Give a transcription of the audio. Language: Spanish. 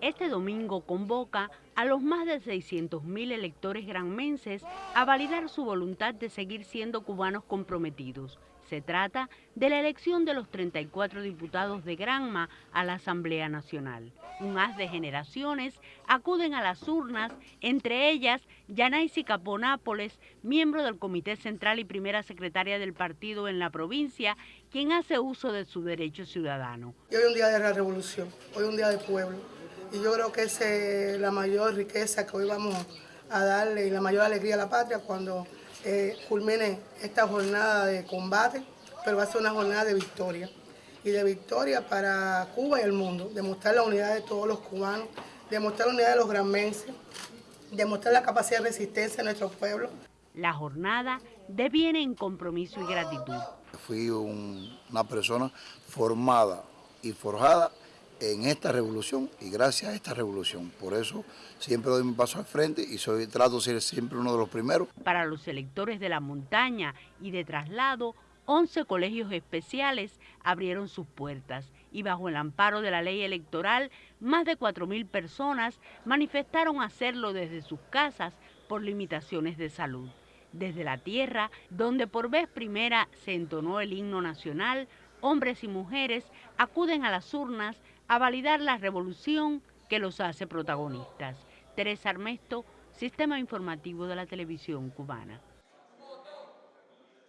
este domingo convoca a los más de 600.000 electores granmenses a validar su voluntad de seguir siendo cubanos comprometidos. Se trata de la elección de los 34 diputados de Granma a la Asamblea Nacional. Un haz de generaciones acuden a las urnas, entre ellas Yanaisi Caponápoles, miembro del Comité Central y primera secretaria del partido en la provincia, quien hace uso de su derecho ciudadano. Hoy es un día de la revolución, hoy es un día de pueblo y yo creo que esa es la mayor riqueza que hoy vamos a darle y la mayor alegría a la patria cuando eh, culmine esta jornada de combate, pero va a ser una jornada de victoria. Y de victoria para Cuba y el mundo, demostrar la unidad de todos los cubanos, demostrar la unidad de los granmenses, demostrar la capacidad de resistencia de nuestro pueblo. La jornada deviene en compromiso y gratitud. Fui una persona formada y forjada en esta revolución y gracias a esta revolución. Por eso siempre doy mi paso al frente y soy, trato de ser siempre uno de los primeros. Para los electores de la montaña y de traslado, 11 colegios especiales abrieron sus puertas y bajo el amparo de la ley electoral, más de 4.000 personas manifestaron hacerlo desde sus casas por limitaciones de salud. Desde la tierra, donde por vez primera se entonó el himno nacional, hombres y mujeres acuden a las urnas a validar la revolución que los hace protagonistas. Teresa Armesto, Sistema Informativo de la Televisión Cubana.